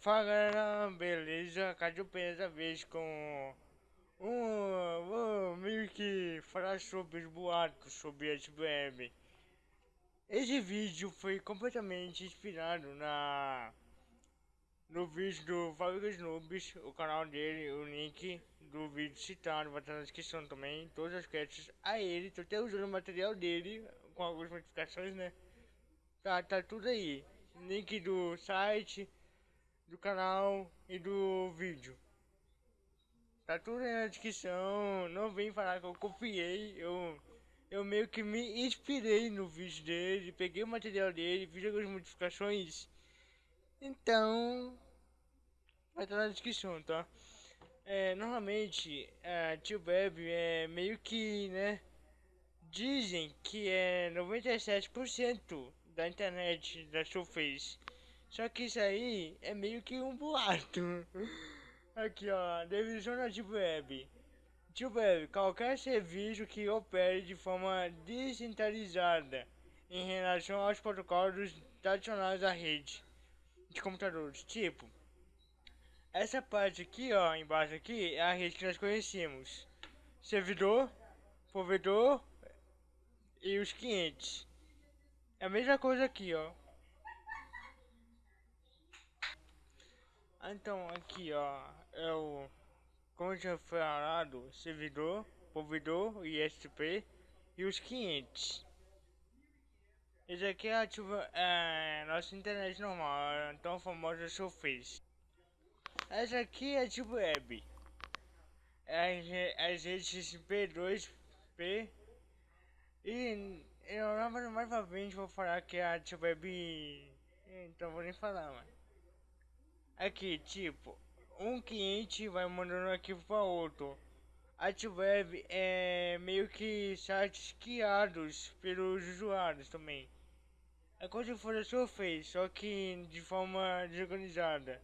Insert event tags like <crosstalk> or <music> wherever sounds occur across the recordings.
Fala galera, beleza? Cadê o dessa vez com um, vou meio que falar sobre os boatos sobre a web. Esse vídeo foi completamente inspirado na no vídeo do Fábricas Noobs, o canal dele, o link do vídeo citado vai estar na descrição também, todas as créditos a ele, tô até usando o material dele com algumas modificações, né? Tá, tá tudo aí. Link do site, do canal e do vídeo. Tá tudo na descrição, não vem falar que eu copiei, eu, eu meio que me inspirei no vídeo dele, peguei o material dele, fiz algumas modificações, então vai estar na descrição, tá? É, normalmente a Tio Web é meio que, né, dizem que é 97% da internet da Surface. Só que isso aí é meio que um boato. <laughs> Aqui ó, definição da Deep Web. Deep Web, qualquer serviço que opere de forma descentralizada em relação aos protocolos tradicionais da rede de computadores. Tipo, essa parte aqui ó, embaixo aqui, é a rede que nós conhecemos. Servidor, provedor e os clientes. É a mesma coisa aqui ó. Então aqui ó, é o como já falado, servidor, provedor, ISP e os clientes. Esse aqui é ativa é nossa internet normal, tão famosa Surface. Essa aqui é tipo web. É as redes P2P e eu mais pra frente vou falar que é a tipo web. Então vou nem falar, mano. Aqui, tipo, um cliente vai mandando um arquivo para outro. A web é meio que sites criados pelos usuários também. É como se fosse a Surface, só que de forma desorganizada.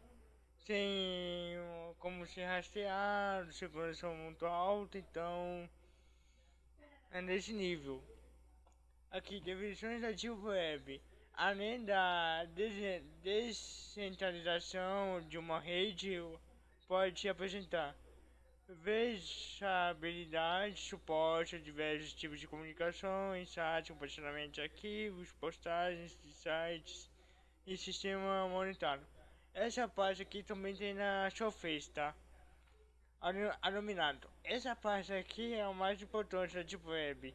Sem como se rastrear, segurança muito alta, então é nesse nível. Aqui, definições da web além da descentralização de uma rede, pode apresentar versatilidade, suporte a diversos tipos de comunicação, insights, compartilhamento de arquivos, postagens de sites e sistema monetário. Essa parte aqui também tem na Surface, tá? Anominado. Essa parte aqui é o mais importante da Deep Web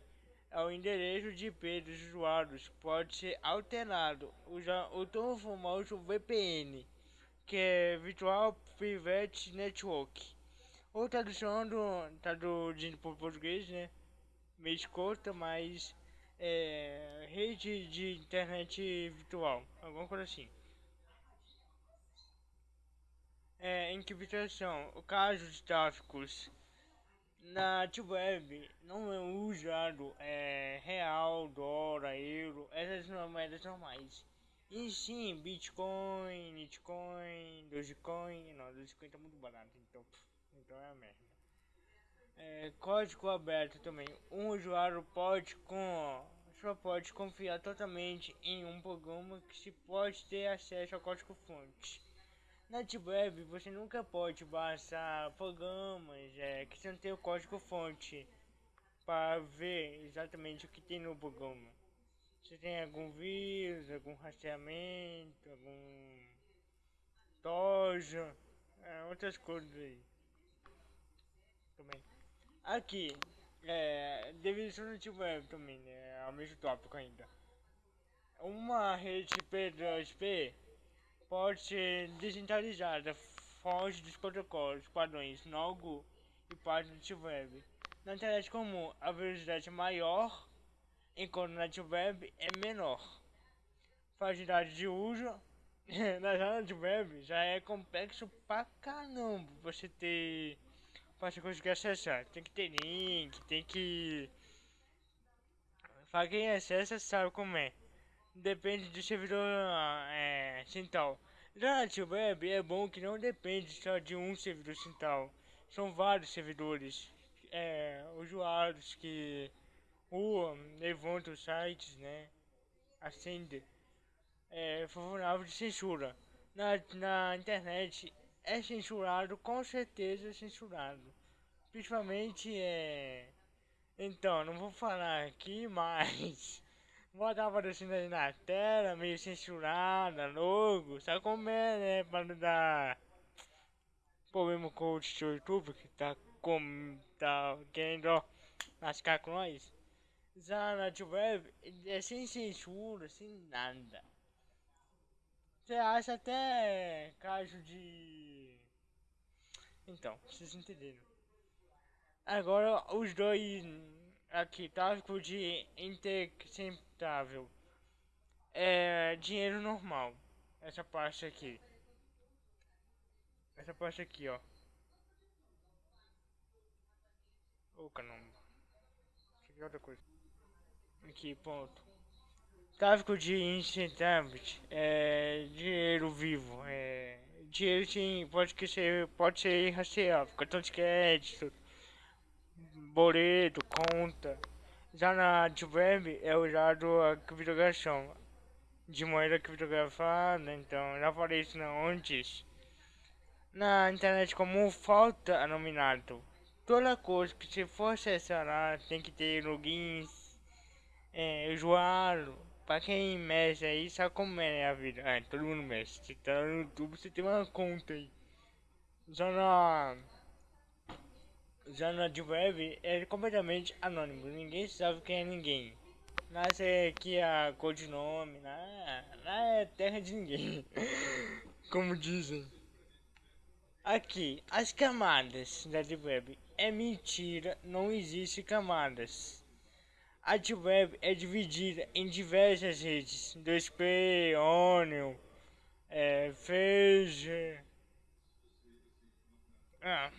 o endereço de IP dos usuários pode ser alterado usando o famoso VPN, que é Virtual Private Network. Ou tradução do traduzindo para português, né? Meio escuta, mas é, rede de internet virtual, alguma coisa assim. É, encriptação, o caso de tráficos na web não é usado é, real, dólar, euro, essas moedas normais. E sim, Bitcoin, Bitcoin, Dogecoin, não, Dogecoin tá muito barato, então, então é a merda. É, código aberto também. Um usuário pode com só pode confiar totalmente em um programa que se pode ter acesso ao código fonte. Na web você nunca pode baixar programas é, que não tem o código fonte para ver exatamente o que tem no programa. Se tem algum vírus, algum rastreamento, algum tojo, é, outras coisas aí. Também. Aqui, é, definição da web também, né, é o mesmo tópico ainda. Uma rede P2P pode ser descentralizada, foge dos protocolos, padrões Nogu e páginas web. Na internet comum, a velocidade é maior, enquanto na web é menor. Facilidade de uso <laughs> na internet web já é complexo pra caramba você ter você conseguir acessar. Tem que ter link, tem que. Pra quem acessa sabe como é depende do servidor é, central. Já na web é bom que não depende só de um servidor central. São vários servidores, é, usuários que levantam sites, né? Acende. É favorável de censura. na, na internet é censurado, com certeza é censurado. Principalmente é. Então, não vou falar aqui, <laughs> mas. Botar aparecendo aí na tela, meio censurada, logo. Sabe como é, né? Pra não dar problema com o YouTube que tá, com, tá querendo lascar com nós. Já na web é sem censura, sem nada. Você acha até caso de. Então, vocês entenderam. Agora os dois aqui, tráfico de interceptável. É dinheiro normal. Essa parte aqui. Essa parte aqui, ó. Ô oh, caramba. Isso é outra coisa. Aqui, ponto. Tráfico de incentives é dinheiro vivo. É dinheiro sim, pode que ser, pode ser rastreável, cartão de crédito, boleto, conta. Já na Deep é usado a criptografação de moeda criptografada, então já falei isso antes. Na internet como falta anominado. Toda coisa que se for acessar tem que ter logins, é, usuário, Pra quem mexe aí, sabe como é a vida. É, todo mundo mexe. Você tá no YouTube, você tem uma conta aí. Já na. Já na Deep é completamente anônimo. Ninguém sabe quem é ninguém. Nasce aqui a codinome. Lá, lá é terra de ninguém. <laughs> Como dizem. Aqui, as camadas da Deep Web. É mentira, não existe camadas. A Web é dividida em diversas redes, 2P, Onion, é, Phage... Ah.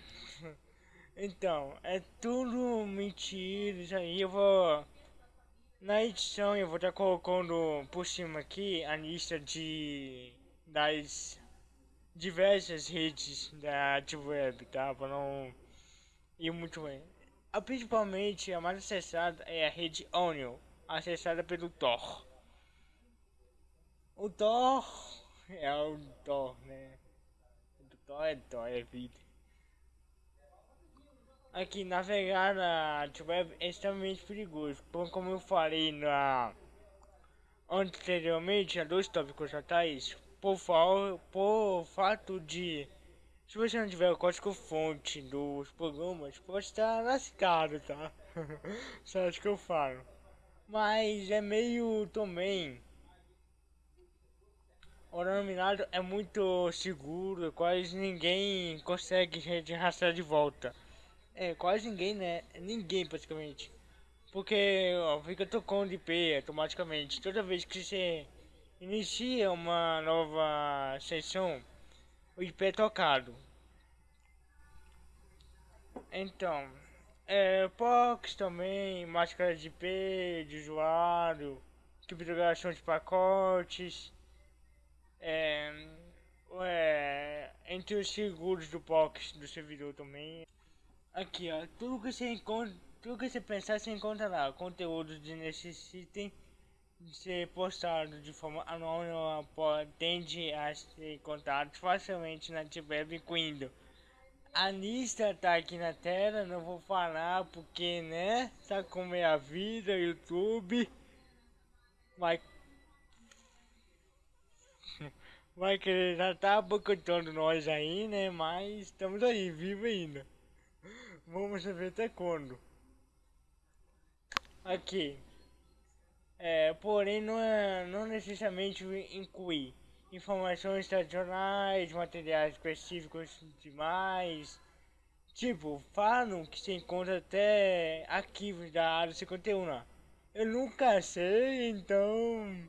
Então, é tudo mentira, isso aí eu vou... Na edição eu vou estar colocando por cima aqui a lista de... das diversas redes da Web, tá? Para não ir muito bem. A principalmente a mais acessada é a rede Onion, acessada pelo Tor. O Tor é o Tor, né? O Tor é Tor, é vida. Aqui, navegar na web é extremamente perigoso, como eu falei na anteriormente, há dois tópicos atrás, por, por fato de se você não tiver o código fonte dos programas, pode estar lascado, tá? <laughs> Só acho que eu falo. Mas é meio também. O denominado é muito seguro, quase ninguém consegue rastrear de volta. É, quase ninguém, né? Ninguém praticamente. Porque ó, fica tocando IP automaticamente. Toda vez que você inicia uma nova sessão, o IP é tocado. Então, é, POX também, máscara de IP, de usuário, criptografação de pacotes, é, é, entre os seguros do POX do servidor também. Aqui ó, tudo que você encontra, tudo que você pensar você encontra lá, conteúdos que necessitem de ser postado de forma anônima tende a ser encontrado facilmente na web incluindo a lista tá aqui na tela, não vou falar porque, né? Sabe como é a vida, YouTube. Vai. <laughs> Vai querer já tá boicotando nós aí, né? Mas estamos aí, vivo ainda. Vamos ver até quando. Aqui. É, porém, não, é, não necessariamente incluir informações tradicionais, materiais específicos demais. Tipo, falam que se encontra até arquivos da área 51 lá. Eu nunca sei, então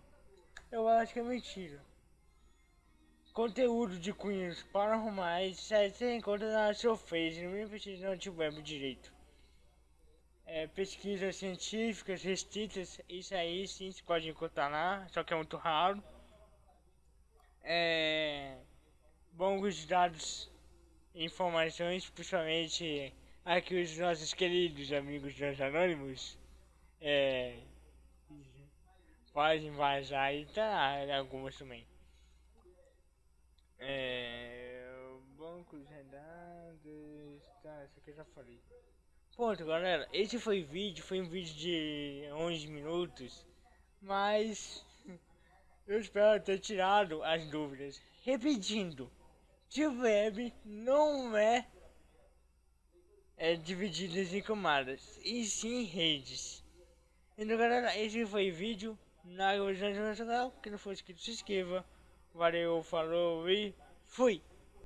eu acho que é mentira. Conteúdo de cunhos paranormais você encontra na Surface, não precisa não tiver direito. É, pesquisas científicas restritas, isso aí sim se pode encontrar lá, só que é muito raro é, bons dados e informações, principalmente aqui os nossos queridos amigos dos anônimos é, podem vazar e tá algumas também. É. Banco de dados. Tá, isso aqui eu já falei. Ponto, galera. Esse foi o vídeo. Foi um vídeo de 11 minutos. Mas. <laughs> Eu espero ter tirado as dúvidas. Repetindo. Web não é, é dividido em camadas. E sim redes. Então, galera. Esse foi o vídeo. Na canal. Que não for inscrito, se inscreva. Valeu, falou e fui!